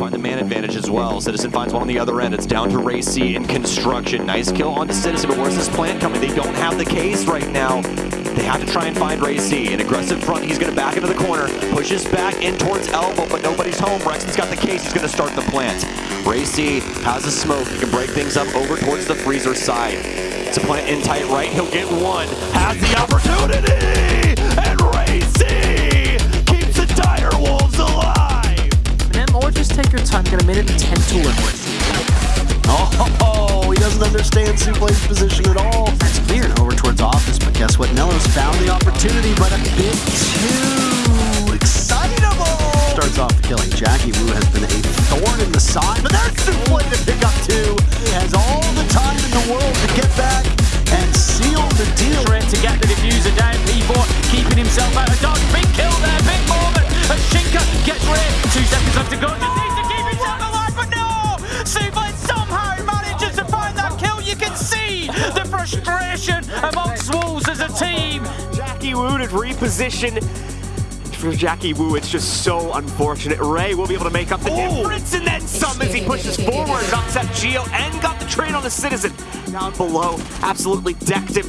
man advantage as well. Citizen finds one on the other end. It's down to Ray C in construction. Nice kill onto Citizen, but where's this plant coming? They don't have the case right now. They have to try and find Ray C. An aggressive front, he's going to back into the corner, pushes back in towards Elbow, but nobody's home. Rexon's got the case, he's going to start the plant. Ray C has a smoke, he can break things up over towards the freezer side. It's a plant in tight right, he'll get one, has the opportunity, take your time, get a minute and 10 to win. Oh, he doesn't understand Souplay's position at all. That's clear over towards office, but guess what? Nellos found the opportunity, but a bit too excitable. Starts off killing. Jackie Wu Jackie Wu to reposition. For Jackie Wu, it's just so unfortunate. Ray will be able to make up the difference and then some as he pushes forward, knocks out Geo and got the trade on the Citizen. Down below, absolutely decked him.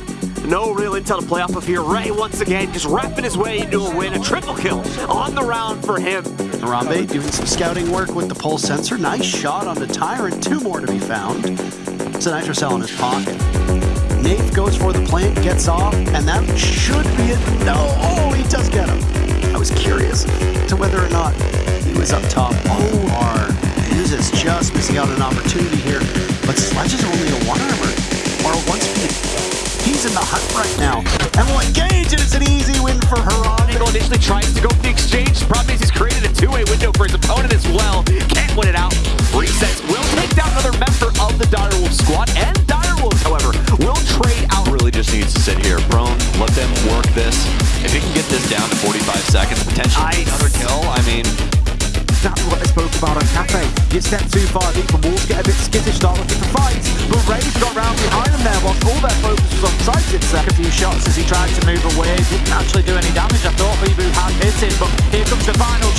No real intel to play off of here. Ray once again just wrapping his way into a win. A triple kill on the round for him. Harambe doing some scouting work with the pulse sensor. Nice shot on the Tyrant. Two more to be found. It's a nitro cell in his pocket. Nate goes for the plant, gets off, and that should be it. No, oh, he does get him. I was curious to whether or not he was up top. Oh, is just missing out an opportunity here, but Sledge is only a one armor or a one speed. He's in the hunt right now, and will engage, and it's an easy win for. Eagle initially tries to go really just needs to sit here prone, let them work this. If he can get this down to 45 seconds, potentially I, another kill, I mean... that's what I spoke about on Kafe. Get step too far deep and walls get a bit skittish, start looking for fights. But Raves got round behind them there whilst all their focus was on Titan. Took a few shots as he tried to move away, didn't actually do any damage. I thought Lebu had hit him, but here comes the final